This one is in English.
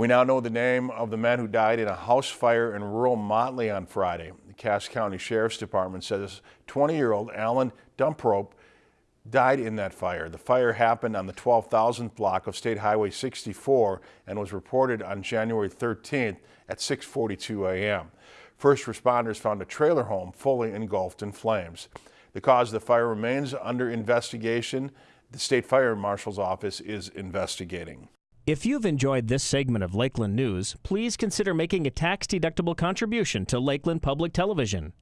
We now know the name of the man who died in a house fire in rural Motley on Friday. The Cass County Sheriff's Department says 20-year-old Alan Dumprope died in that fire. The fire happened on the 12,000th block of State Highway 64 and was reported on January 13th at 6.42 a.m. First responders found a trailer home fully engulfed in flames. The cause of the fire remains under investigation. The State Fire Marshal's office is investigating. If you've enjoyed this segment of Lakeland News, please consider making a tax-deductible contribution to Lakeland Public Television.